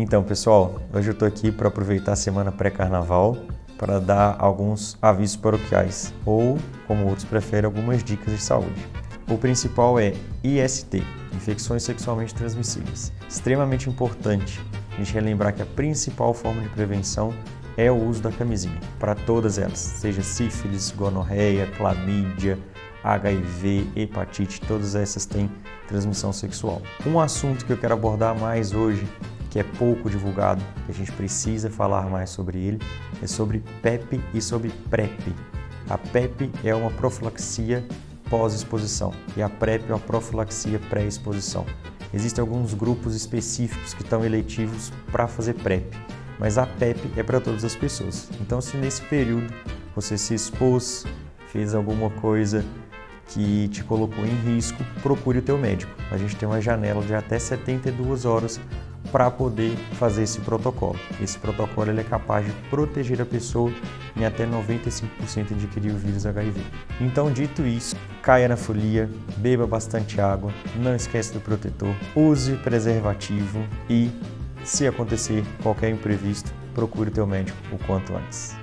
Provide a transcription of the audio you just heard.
Então, pessoal, hoje eu estou aqui para aproveitar a semana pré-carnaval para dar alguns avisos paroquiais ou, como outros preferem, algumas dicas de saúde. O principal é IST, infecções sexualmente transmissíveis. Extremamente importante a gente relembrar que a principal forma de prevenção é o uso da camisinha, para todas elas, seja sífilis, gonorreia, clamídia, HIV, hepatite, todas essas têm transmissão sexual. Um assunto que eu quero abordar mais hoje que é pouco divulgado, que a gente precisa falar mais sobre ele, é sobre PEP e sobre PrEP. A PEP é uma profilaxia pós-exposição e a PrEP é uma profilaxia pré-exposição. Existem alguns grupos específicos que estão eletivos para fazer PrEP, mas a PEP é para todas as pessoas. Então, se nesse período você se expôs, fez alguma coisa que te colocou em risco, procure o teu médico. A gente tem uma janela de até 72 horas para poder fazer esse protocolo. Esse protocolo ele é capaz de proteger a pessoa em até 95% de adquirir o vírus HIV. Então, dito isso, caia na folia, beba bastante água, não esqueça do protetor, use preservativo e, se acontecer qualquer imprevisto, procure o teu médico o quanto antes.